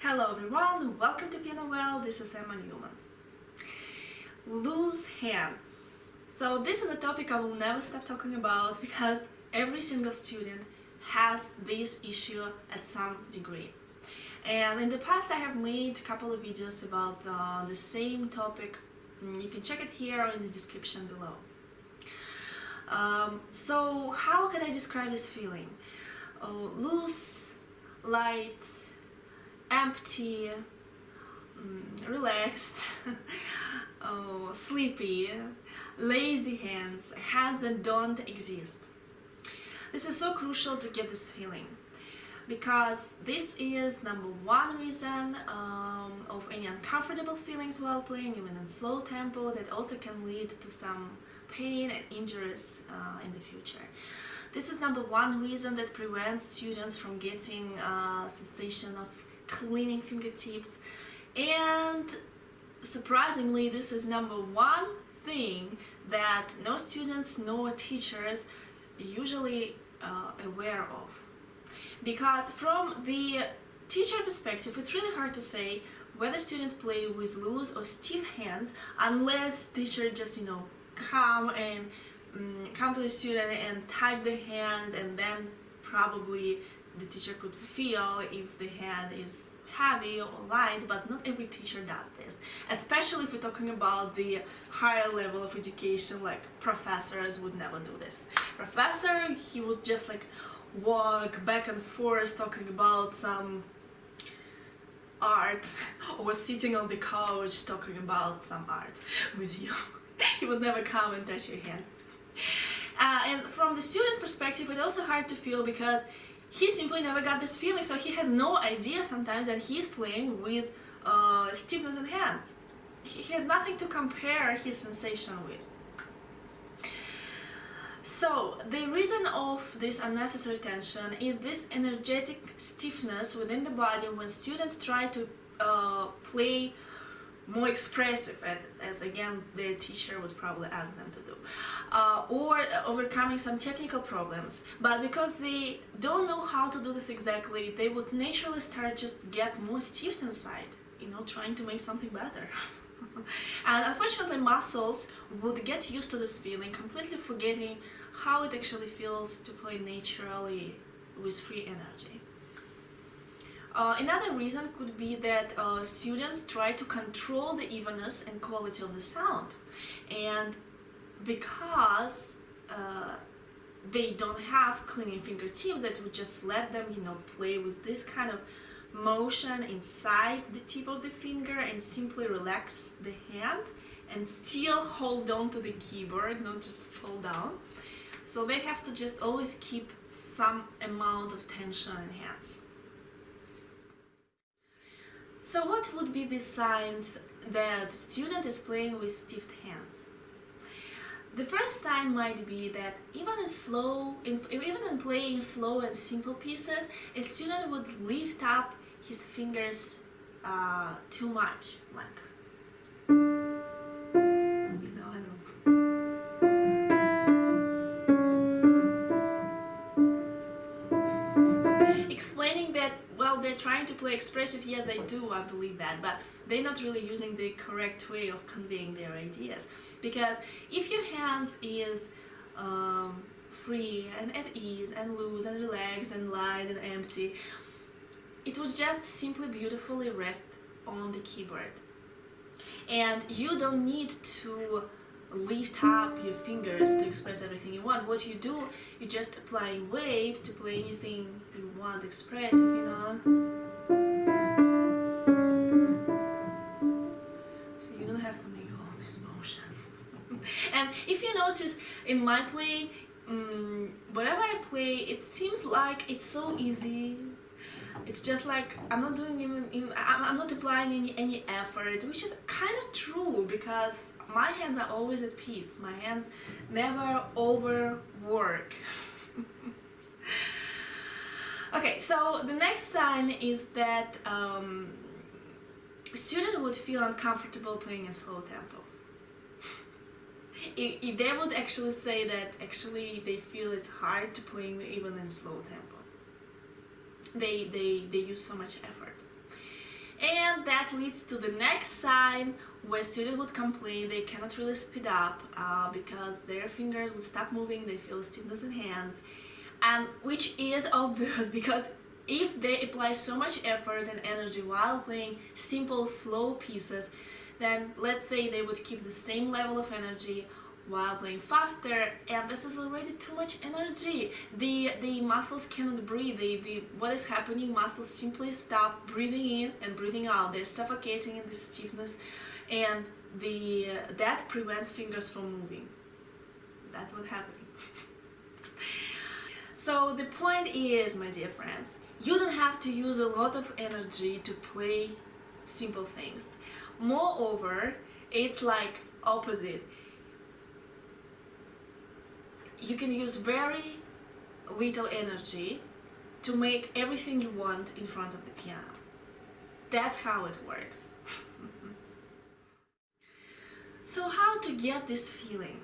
Hello everyone, welcome to Piano Well, this is Emma Newman. Loose hands. So this is a topic I will never stop talking about because every single student has this issue at some degree. And in the past I have made a couple of videos about uh, the same topic. Mm, you can check it here or in the description below. Um, so how can I describe this feeling? Oh, loose, light, empty, mm, relaxed, oh, sleepy, lazy hands, hands that don't exist. This is so crucial to get this feeling because this is number one reason um, of any uncomfortable feelings while playing, even in slow tempo, that also can lead to some pain and injuries uh, in the future. This is number one reason that prevents students from getting a sensation of cleaning fingertips. And surprisingly this is number one thing that no students nor teachers usually uh, aware of. Because from the teacher perspective it's really hard to say whether students play with loose or stiff hands unless teacher just you know come and um, come to the student and touch the hand and then probably the teacher could feel if the hand is heavy or light but not every teacher does this. Especially if we're talking about the higher level of education like professors would never do this. Professor he would just like walk back and forth talking about some art or sitting on the couch talking about some art with you. He would never come and touch your hand. Uh, and from the student perspective it's also hard to feel because he simply never got this feeling so he has no idea sometimes that he's playing with uh, stiffness in hands. He has nothing to compare his sensation with. So the reason of this unnecessary tension is this energetic stiffness within the body when students try to uh, play more expressive as, again their teacher would probably ask them to do. Uh, or overcoming some technical problems. But because they don't know how to do this exactly they would naturally start just get more stiff inside you know trying to make something better. And unfortunately muscles would get used to this feeling completely forgetting how it actually feels to play naturally with free energy uh, another reason could be that uh, students try to control the evenness and quality of the sound. And because uh, they don't have cleaning fingertips that would just let them you know play with this kind of motion inside the tip of the finger and simply relax the hand and still hold on to the keyboard not just fall down. So they have to just always keep some amount of tension in hands so what would be the signs that student is playing with stiff hands? The first sign might be that even in slow, in, even in playing slow and simple pieces, a student would lift up his fingers uh, too much, like they're trying to play expressive, yeah, they do, I believe that, but they're not really using the correct way of conveying their ideas. Because if your hands is um, free and at ease and loose and relaxed and light and empty, it was just simply beautifully rest on the keyboard. And you don't need to lift up your fingers to express everything you want. What you do, you just apply weight to play anything you want to express, if you know. So you don't have to make all these motions. and if you notice in my playing, um, whatever I play, it seems like it's so easy it's just like I'm not doing even, I'm not applying any any effort which is kind of true because my hands are always at peace. My hands never overwork. okay, so the next sign is that um, student would feel uncomfortable playing in slow tempo. It, it, they would actually say that actually they feel it's hard to play even in slow tempo. They, they, they use so much effort. And that leads to the next sign where students would complain they cannot really speed up uh, because their fingers would stop moving, they feel stiffness in hands, and which is obvious because if they apply so much effort and energy while playing simple, slow pieces, then let's say they would keep the same level of energy while playing faster and this is already too much energy. The the muscles cannot breathe. The, the what is happening muscles simply stop breathing in and breathing out. They're suffocating in this stiffness and the that prevents fingers from moving that's what's happening so the point is my dear friends you don't have to use a lot of energy to play simple things moreover it's like opposite you can use very little energy to make everything you want in front of the piano. That's how it works. so how to get this feeling?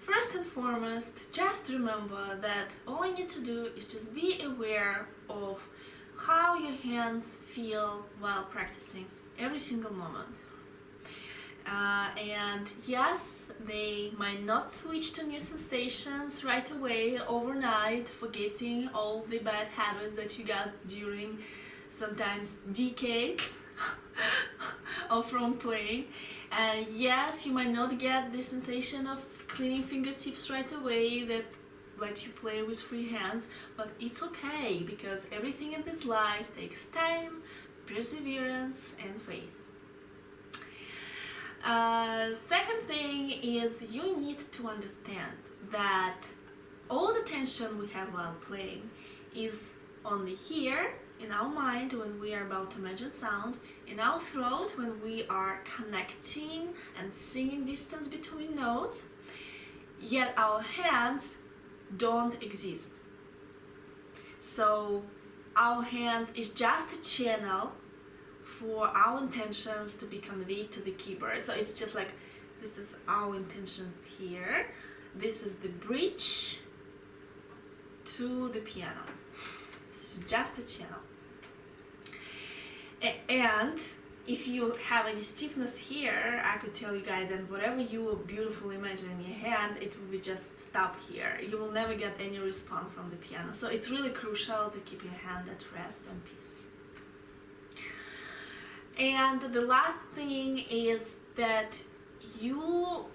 First and foremost, just remember that all you need to do is just be aware of how your hands feel while practicing every single moment. Uh, and yes, they might not switch to new sensations right away overnight, forgetting all the bad habits that you got during sometimes decades of from playing. And yes, you might not get the sensation of cleaning fingertips right away that let you play with free hands, but it's okay because everything in this life takes time, perseverance and faith. Uh, second thing is you need to understand that all the tension we have while playing is only here in our mind when we are about to imagine sound, in our throat when we are connecting and singing distance between notes, yet our hands don't exist. So our hands is just a channel for our intentions to be conveyed to the keyboard. So it's just like, this is our intention here. This is the bridge to the piano. Is just a channel. And if you have any stiffness here, I could tell you guys that whatever you beautifully imagine in your hand, it will be just stop here. You will never get any response from the piano. So it's really crucial to keep your hand at rest and peace. And the last thing is that you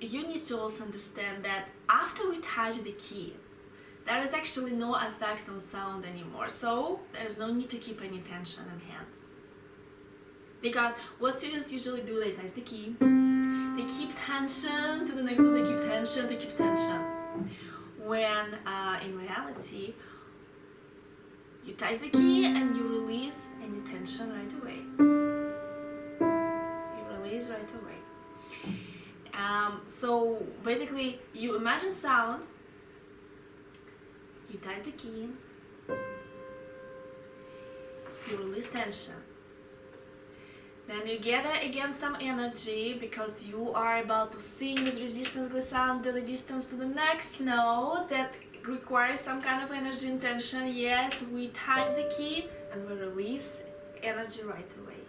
you need to also understand that after we touch the key, there is actually no effect on sound anymore. So there's no need to keep any tension in hands. Because what students usually do, they touch the key, they keep tension to the next one, they keep tension, they keep tension. When uh, in reality, you touch the key and you release any tension right away. You release right away. Um, so basically, you imagine sound, you touch the key, you release tension. Then you gather again some energy because you are about to sing with resistance glissando the distance to the next note that requires some kind of energy and tension. Yes, we touch the key and we release energy right away.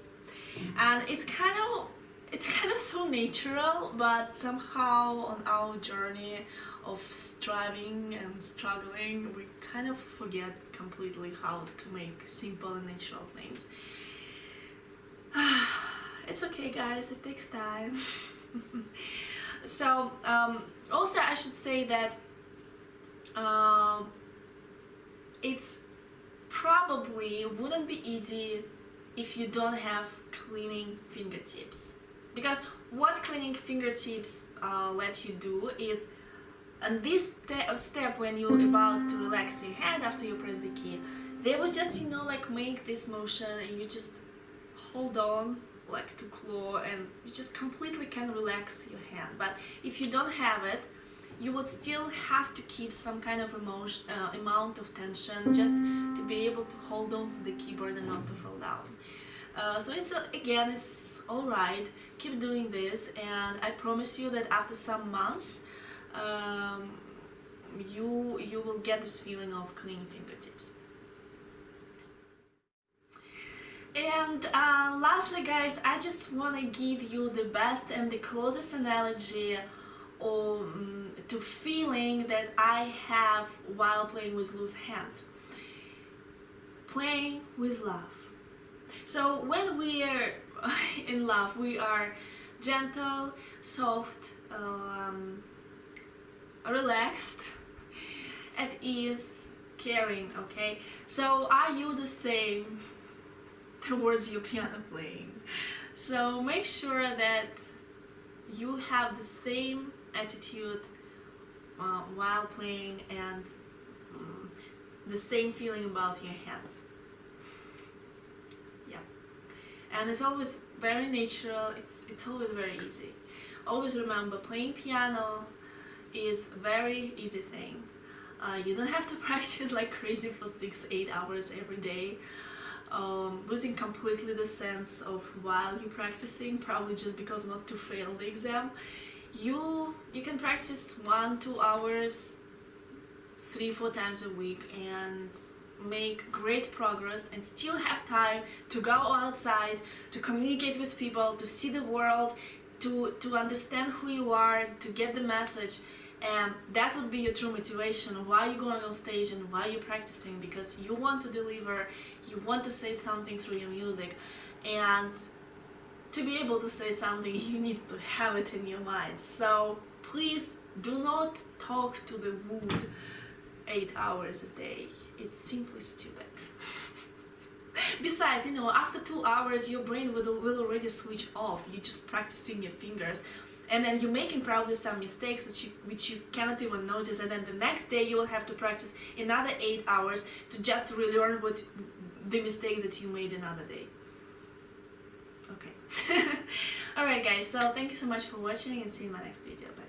And it's kind of it's kind of so natural, but somehow on our journey of striving and struggling, we kind of forget completely how to make simple and natural things. it's okay guys, it takes time. so um, also I should say that uh, it's probably wouldn't be easy if you don't have cleaning fingertips because what cleaning fingertips uh, let you do is and this step when you're about to relax your hand after you press the key they will just you know like make this motion and you just hold on like to claw and you just completely can relax your hand but if you don't have it you would still have to keep some kind of emotion, uh, amount of tension just to be able to hold on to the keyboard and not to fall down. Uh, so it's uh, again it's alright keep doing this and I promise you that after some months um, you you will get this feeling of clean fingertips And uh, lastly guys, I just want to give you the best and the closest analogy um, to feeling that I have while playing with loose hands. Playing with love. So when we are in love, we are gentle, soft, um, relaxed, at ease, caring, okay? So are you the same towards your piano playing? So make sure that you have the same attitude uh, while playing and um, the same feeling about your hands. Yeah. And it's always very natural, it's, it's always very easy. Always remember playing piano is a very easy thing. Uh, you don't have to practice like crazy for 6-8 hours every day. Um, losing completely the sense of while you're practicing, probably just because not to fail the exam. You, you can practice 1-2 hours 3-4 times a week and make great progress and still have time to go outside, to communicate with people, to see the world, to, to understand who you are, to get the message. And that would be your true motivation. Why you're going on stage and why you're practicing? Because you want to deliver you want to say something through your music. And to be able to say something you need to have it in your mind. So please do not talk to the wood eight hours a day it's simply stupid. Besides you know after two hours your brain will, will already switch off. You're just practicing your fingers. And then you're making probably some mistakes which you, which you cannot even notice. And then the next day you will have to practice another eight hours to just relearn what the mistakes that you made another day. Okay. Alright guys. So thank you so much for watching and see you in my next video. Bye, -bye.